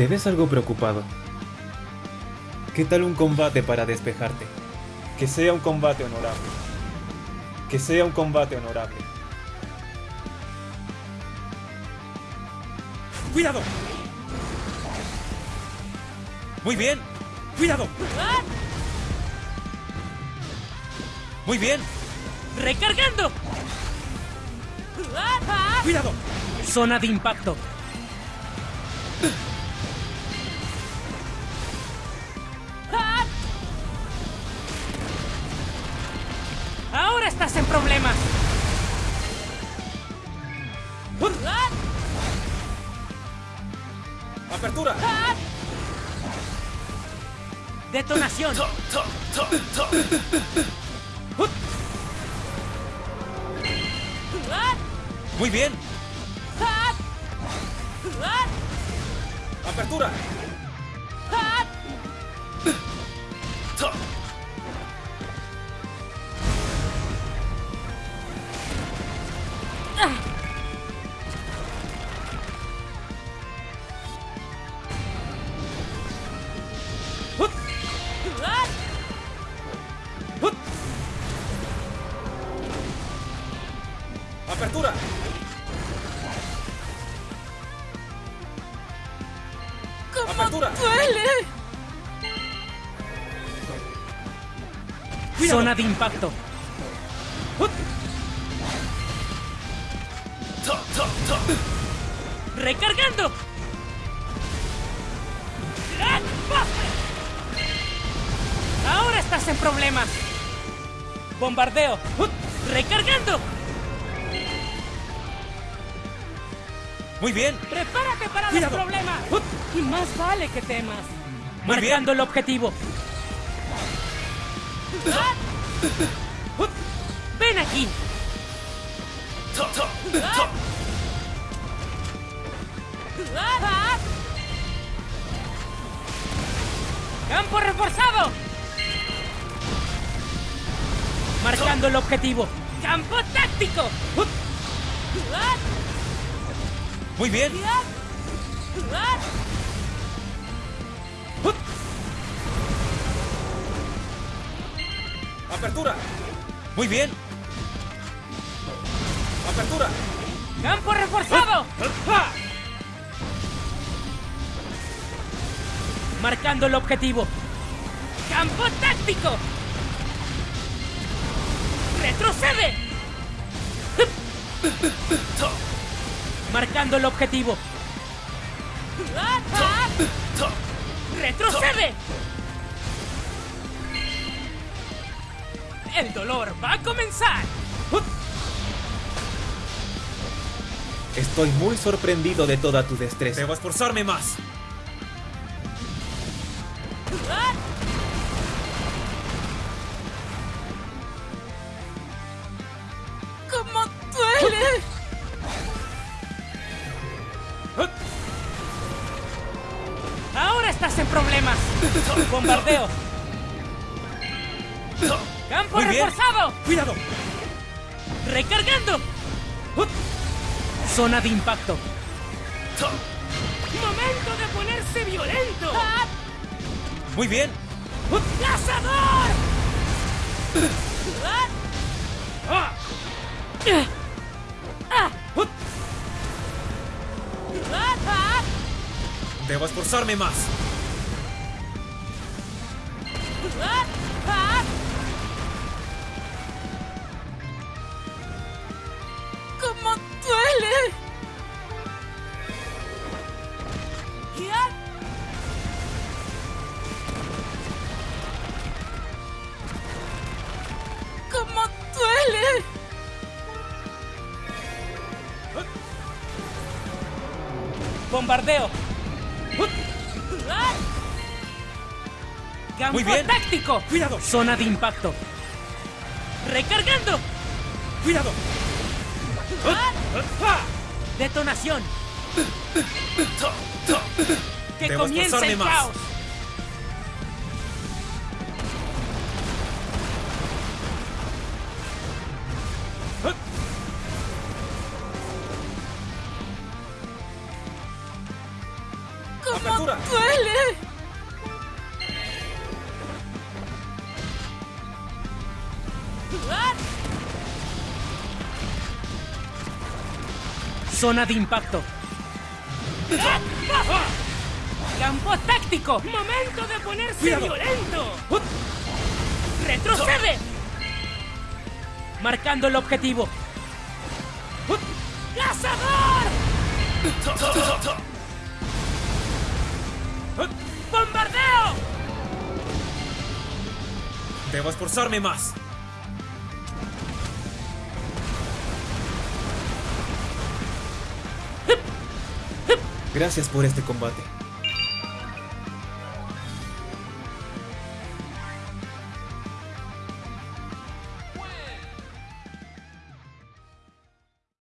Te ves algo preocupado. ¿Qué tal un combate para despejarte? Que sea un combate honorable. Que sea un combate honorable. ¡Cuidado! Muy bien. ¡Cuidado! Muy bien. ¡Recargando! ¡Cuidado! Zona de impacto. Estás en problemas. ¡Apertura! Detonación. Muy bien. ¡Apertura! ¡Apertura! ¡Apertura! Zona de impacto. Recargando. Ahora estás en problemas. Bombardeo. Recargando. Muy bien. Prepárate para los Cuidado. problemas. Y más vale que temas. Muy bien. Marcando el objetivo. Ven aquí. Campo reforzado. Marcando el objetivo. Campo táctico. Muy bien. ¡Apertura! Muy bien. ¡Apertura! Campo reforzado. Marcando el objetivo. Campo táctico. Retrocede. Marcando el objetivo. Retrocede. El dolor va a comenzar. Estoy muy sorprendido de toda tu destreza. Debo esforzarme más. Estás en problemas. Bombardeo. Campo reforzado. ¡Cuidado! Recargando. Zona de impacto. Momento de ponerse violento. Muy bien. ¡Cazador! Debo esforzarme más. Bombardeo. Campo Muy bien. táctico. ¡Cuidado! Zona de impacto. Recargando. ¡Cuidado! Detonación. Que comience el más. caos. ¡Apertura! ¡Duele! Zona de impacto. Campo táctico. Momento de ponerse Cuidado. violento. Retrocede. Marcando el objetivo. ¡Cazador! ¡Bombardeo! Debo esforzarme más. Gracias por este combate.